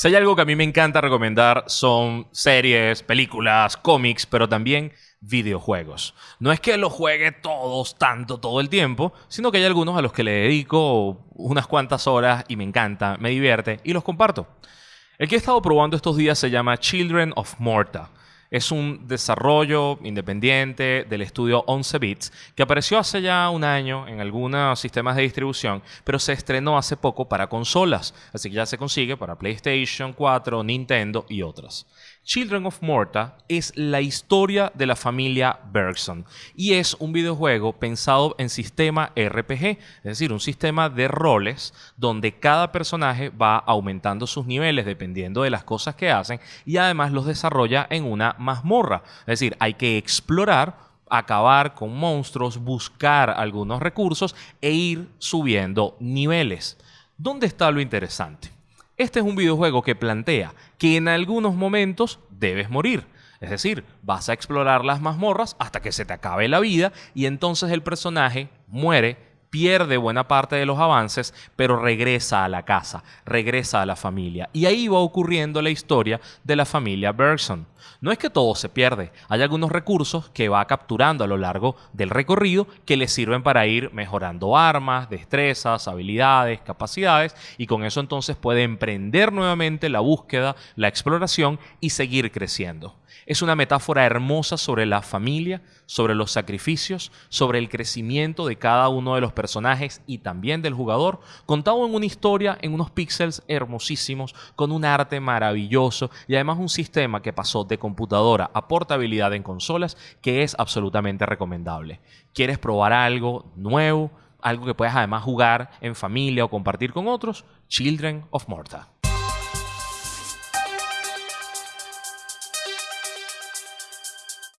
Si hay algo que a mí me encanta recomendar son series, películas, cómics, pero también videojuegos. No es que los juegue todos tanto todo el tiempo, sino que hay algunos a los que le dedico unas cuantas horas y me encanta, me divierte y los comparto. El que he estado probando estos días se llama Children of Morta. Es un desarrollo independiente del estudio 11 Bits que apareció hace ya un año en algunos sistemas de distribución, pero se estrenó hace poco para consolas, así que ya se consigue para PlayStation 4, Nintendo y otras. Children of Morta es la historia de la familia Bergson y es un videojuego pensado en sistema RPG, es decir, un sistema de roles donde cada personaje va aumentando sus niveles dependiendo de las cosas que hacen y además los desarrolla en una mazmorra, es decir, hay que explorar acabar con monstruos, buscar algunos recursos e ir subiendo niveles. ¿Dónde está lo interesante? Este es un videojuego que plantea que en algunos momentos debes morir. Es decir, vas a explorar las mazmorras hasta que se te acabe la vida y entonces el personaje muere pierde buena parte de los avances, pero regresa a la casa, regresa a la familia. Y ahí va ocurriendo la historia de la familia Bergson. No es que todo se pierde, hay algunos recursos que va capturando a lo largo del recorrido que le sirven para ir mejorando armas, destrezas, habilidades, capacidades y con eso entonces puede emprender nuevamente la búsqueda, la exploración y seguir creciendo. Es una metáfora hermosa sobre la familia, sobre los sacrificios, sobre el crecimiento de cada uno de los personajes y también del jugador, contado en una historia, en unos píxeles hermosísimos, con un arte maravilloso y además un sistema que pasó de computadora a portabilidad en consolas que es absolutamente recomendable. ¿Quieres probar algo nuevo? Algo que puedas además jugar en familia o compartir con otros? Children of Morta.